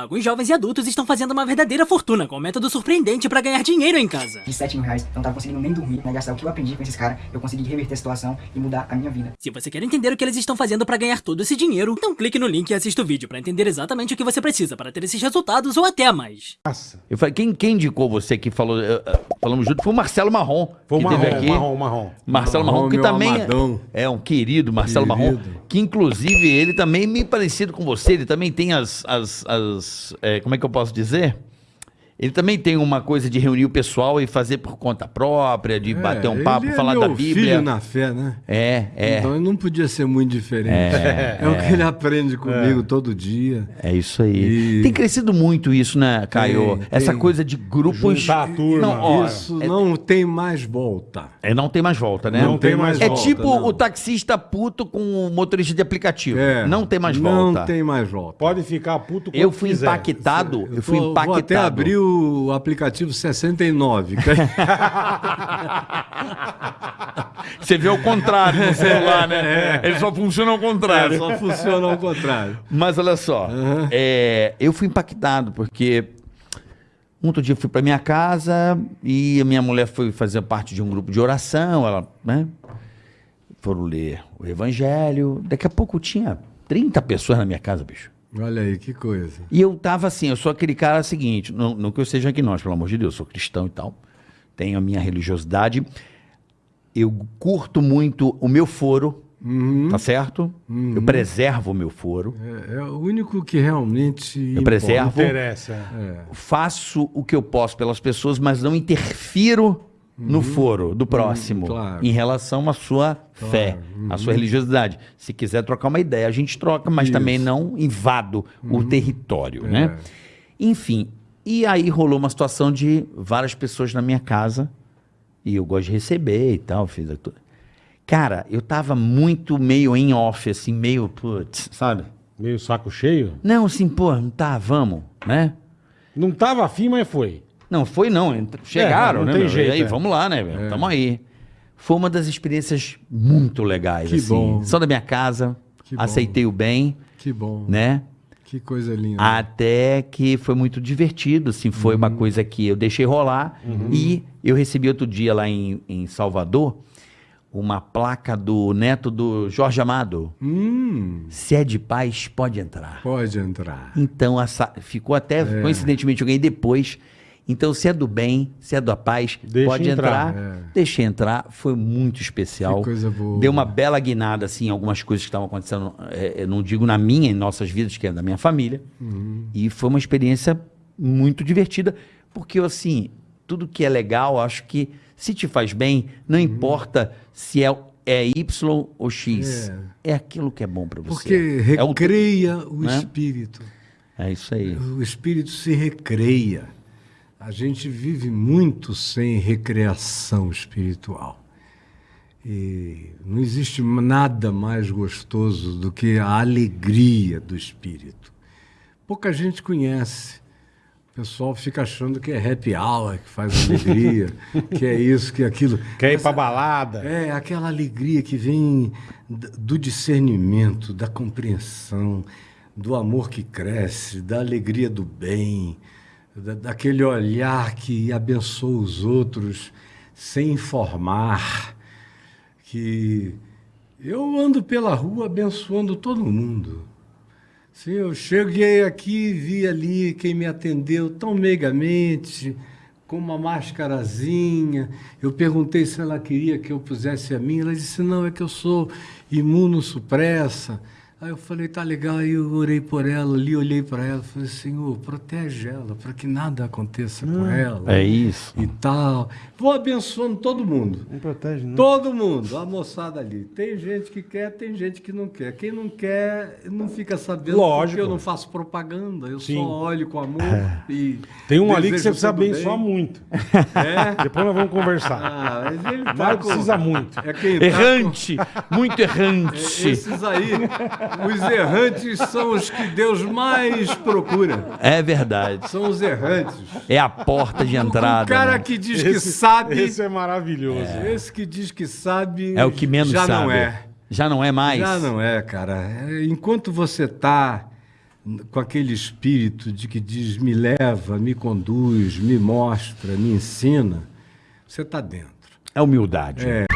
Alguns jovens e adultos estão fazendo uma verdadeira fortuna com um método surpreendente para ganhar dinheiro em casa. De 7 mil reais, eu não tava conseguindo nem dormir, né? Gastar o que eu aprendi com esses caras, eu consegui reverter a situação e mudar a minha vida. Se você quer entender o que eles estão fazendo para ganhar todo esse dinheiro, então clique no link e assista o vídeo para entender exatamente o que você precisa para ter esses resultados ou até mais. Nossa. Eu falei, quem, quem indicou você que falou, falamos junto foi o Marcelo Marrom. Foi o que Marrom, teve aqui. Marrom, Marrom. Marcelo Marrom, Marrom, que também é- amadão. é um querido, Marcelo Marrom, Querido. que inclusive ele também é meio parecido com você, ele também tem as, as, as eh, como é que eu posso dizer? Ele também tem uma coisa de reunir o pessoal e fazer por conta própria, de bater um papo, é falar meu da Bíblia. filho na fé, né? É, é. Então ele não podia ser muito diferente. É, o que ele aprende comigo todo dia. É isso aí. E- Tem crescido muito isso, né, Caio? Tem, Essa tem. coisa de grupos. Juntar a turma. Não, ó, Isso não tem mais volta. é, não tem mais volta, né? Não tem mais É volta, tipo não. o taxista puto com o motorista de aplicativo. É, não tem mais Não volta. tem mais volta. Pode ficar puto Eu quanto fui quiser. impactado. Eu, fui Tô- impactado. Vou até abrir o aplicativo 69. Você vê o contrário no celular, né? Ele só funciona ao contrário. É, só funciona ao contrário. Mas olha só, é, eu fui impactado porque um outro dia eu fui para minha casa e a minha mulher foi fazer parte de um grupo de oração, ela, né? Foram ler o evangelho. Daqui a pouco tinha 30 pessoas na minha casa, bicho. Olha aí, que coisa. E eu tava assim, eu sou aquele cara seguinte, não, não que eu seja aqui nós, pelo amor de Deus, sou cristão e tal. Tenho a minha religiosidade. Eu curto muito o meu foro, tá certo? Eu preservo o meu foro. É, é o único que realmente. Eu preservo. Interessa. faço o que eu posso pelas pessoas, mas não interfiro no foro do próximo claro. em relação à sua fé, à sua religiosidade. Se quiser trocar uma ideia, a gente troca, mas Isso. também não invado o território, né? Enfim, e aí rolou uma situação de várias pessoas na minha casa e eu gosto de receber e tal, fiz a tu- Cara, eu tava muito meio em off, assim, meio, putz, sabe? Meio saco cheio. Não, assim, pô, não tá, vamos, né? Não tava afim, mas foi. Não, foi não. Chegaram, não né? tem jeito, e aí, é. vamos lá, né, velho? Tamo aí. Foi uma das experiências muito legais, Que assim. bom. Só da minha casa, Que bom. aceitei o bem, Que bom. né? Que coisa linda. Até que foi muito divertido, assim. Foi uma coisa que eu deixei rolar. E eu recebi outro dia lá em, em Salvador uma placa do neto do Jorge Amado. Hum, Se é de paz, pode entrar. pode entrar. Então, essa, ficou até, É. coincidentemente, ganhei depois. Então, se é do bem, se é da paz, Deixa pode entrar. entrar. É. Deixa entrar. Foi muito especial. Que coisa boa. Deu uma bela guinada, assim, em algumas coisas que estavam acontecendo. é, eu não digo na minha, em nossas vidas, que é da minha família. Uhum. E foi uma experiência muito divertida. Porque, assim, tudo que é legal, acho que se te faz bem, Uhum. não importa se é, é Y ou X. É. aquilo que é bom para você. Porque É o- recreia o, né? espírito. É isso aí. O espírito se recreia. A gente vive muito sem recreação espiritual. E não existe nada mais gostoso do que a alegria do espírito. Pouca gente conhece. O pessoal fica achando que é happy hour que faz alegria, que é isso, que é aquilo. Quer ir pra balada? É, aquela alegria que vem do discernimento, da compreensão, do amor que cresce, da alegria do bem, daquele olhar que abençoa os outros sem informar. Que eu ando pela rua abençoando todo mundo. Sim, eu cheguei aqui, vi ali quem me atendeu tão megamente, com uma máscarazinha. Eu perguntei se ela queria que eu pusesse a minha. Ela disse: não, é que eu sou imunossupressa. Aí eu falei: tá legal. Aí eu orei por ela ali, olhei para ela, falei: Senhor, protege ela, para que nada aconteça com ela. É isso. E tal. Vou abençoando todo mundo. Não protege, não. Todo mundo, a moçada ali. Tem gente que quer, tem gente que não quer. Quem não quer, não fica sabendo Lógico. porque eu não faço propaganda. Eu Sim. só olho com amor e. Tem um ali que você precisa bem. abençoar muito. É? Depois nós vamos conversar. Ah, mas ele tá Mas com- precisa muito. É quem tá Errante, muito com- errante. Esses aí, os errantes são os que Deus mais procura. É verdade. São os errantes. É a porta de entrada. o cara né? que diz que sabe, Esse é maravilhoso. esse que diz que sabe, É o que menos já sabe. não é. Já não é mais. Já não é, cara. É, Enquanto você está com aquele espírito de que diz me leva, me conduz, me mostra, me ensina, você está dentro. É humildade. É,